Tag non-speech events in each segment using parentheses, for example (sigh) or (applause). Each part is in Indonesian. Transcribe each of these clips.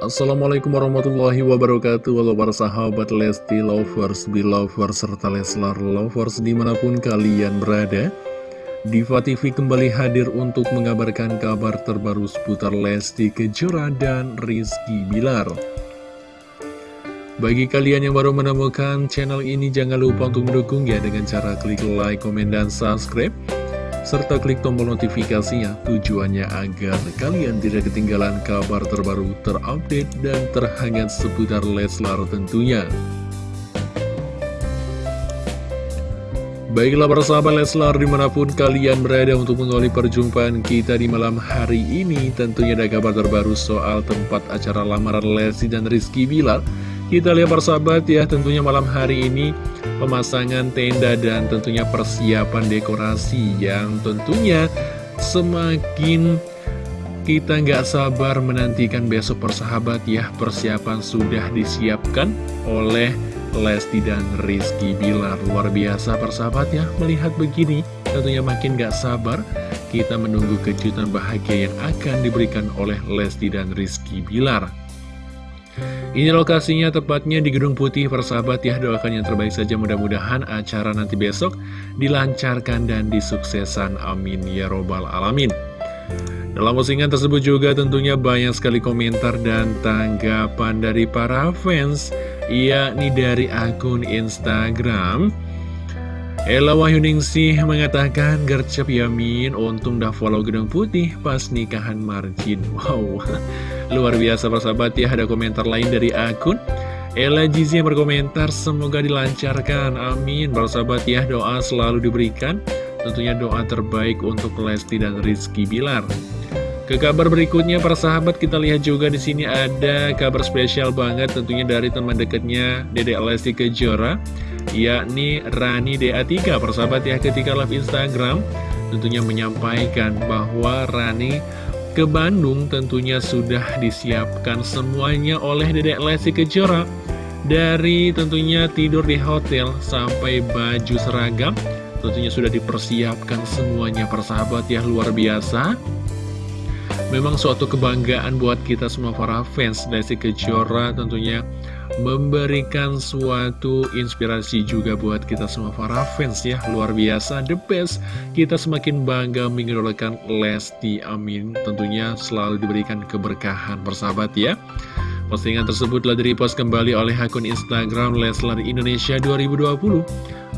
Assalamualaikum warahmatullahi wabarakatuh. Halo para sahabat Lesti Lovers, Belovers, serta Leslar Lovers di mana pun kalian berada. Diva TV kembali hadir untuk mengabarkan kabar terbaru seputar Lesti Kejora dan Rizky Bilar. Bagi kalian yang baru menemukan channel ini jangan lupa untuk mendukung ya dengan cara klik like, komen, dan subscribe serta klik tombol notifikasinya tujuannya agar kalian tidak ketinggalan kabar terbaru terupdate dan terhangat seputar Leslar tentunya. Baiklah para sahabat Leslar di mana pun kalian berada untuk mengawali perjumpaan kita di malam hari ini Tentunya ada kabar terbaru soal tempat acara lamaran Lesti dan Rizky Bilar Kita lihat para sahabat ya tentunya malam hari ini pemasangan tenda dan tentunya persiapan dekorasi yang tentunya semakin kita nggak sabar menantikan besok persahabat ya. Persiapan sudah disiapkan oleh Lesti dan Rizky Bilar. Luar biasa persahabat ya melihat begini tentunya makin nggak sabar kita menunggu kejutan bahagia yang akan diberikan oleh Lesti dan Rizky Bilar ini lokasinya tepatnya di Gedung Putih persahabat. Ya doakan yang terbaik saja. Mudah-mudahan acara nanti besok dilancarkan dan disuksesan. Amin. Ya robbal alamin. Dalam postingan tersebut juga tentunya banyak sekali komentar dan tanggapan dari para fans yakni dari akun Instagram Ella Wahyuningsih mengatakan gercep yamin untung dah follow gedung putih pas nikahan Marjin (laughs) Wow, luar biasa persahabat ya ada komentar lain dari akun. Ella Jizi yang berkomentar semoga dilancarkan. Amin. Persahabat ya doa selalu diberikan. Tentunya doa terbaik untuk Lesti dan Rizky Bilar. Ke kabar berikutnya para sahabat kita lihat juga di sini ada kabar spesial banget tentunya dari teman dekatnya Dede Lesti Kejora yakni Rani DA3 persahabat ya ketika live Instagram tentunya menyampaikan bahwa Rani ke Bandung tentunya sudah disiapkan semuanya oleh Dedek Lesti Kejora. Dari tentunya tidur di hotel sampai baju seragam tentunya sudah dipersiapkan semuanya persahabat ya luar biasa Memang suatu kebanggaan buat kita semua para fans Lesti Kejora tentunya memberikan suatu inspirasi juga buat kita semua para fans ya. Luar biasa, the best. Kita semakin bangga mengidolakan Lesti, amin. Tentunya selalu diberikan keberkahan persahabat ya. Postingan tersebut telah direpost kembali oleh akun Instagram Leslar Indonesia 2020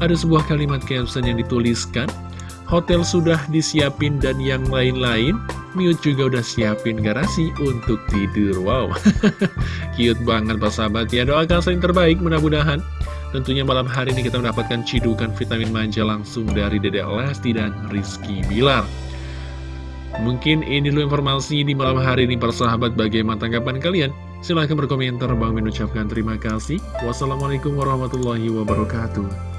Ada sebuah kalimat caption yang dituliskan hotel sudah disiapin dan yang lain-lain Miut juga udah siapin garasi untuk tidur Wow, (laughs) cute banget Pak Sahabat. Ya Doakan yang terbaik mudah-mudahan. Tentunya malam hari ini kita mendapatkan cidukan vitamin manja langsung dari Dede Lesti dan Rizky Bilar. Mungkin ini dulu informasi di malam hari ini persahabat bagaimana tanggapan kalian? Silahkan berkomentar. Bang mengucapkan terima kasih. Wassalamualaikum warahmatullahi wabarakatuh